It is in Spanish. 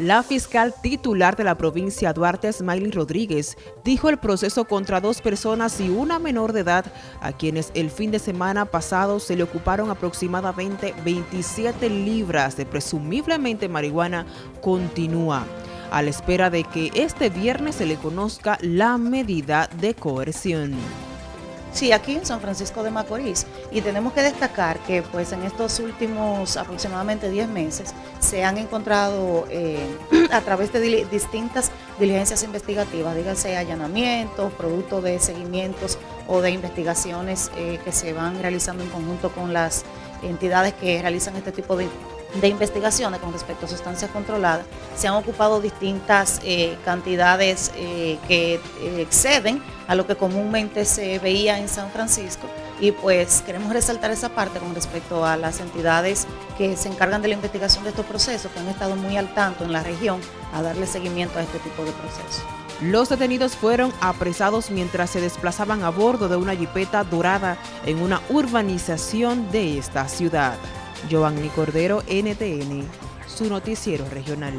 La fiscal titular de la provincia Duarte, Smiley Rodríguez, dijo el proceso contra dos personas y una menor de edad, a quienes el fin de semana pasado se le ocuparon aproximadamente 27 libras de presumiblemente marihuana, continúa a la espera de que este viernes se le conozca la medida de coerción. Sí, aquí en San Francisco de Macorís. Y tenemos que destacar que pues en estos últimos aproximadamente 10 meses se han encontrado eh, a través de distintas diligencias investigativas, díganse allanamientos, producto de seguimientos o de investigaciones eh, que se van realizando en conjunto con las entidades que realizan este tipo de de investigaciones con respecto a sustancias controladas, se han ocupado distintas eh, cantidades eh, que eh, exceden a lo que comúnmente se veía en San Francisco y pues queremos resaltar esa parte con respecto a las entidades que se encargan de la investigación de estos procesos, que han estado muy al tanto en la región a darle seguimiento a este tipo de procesos. Los detenidos fueron apresados mientras se desplazaban a bordo de una jipeta dorada en una urbanización de esta ciudad. Giovanni Cordero, NTN, su noticiero regional.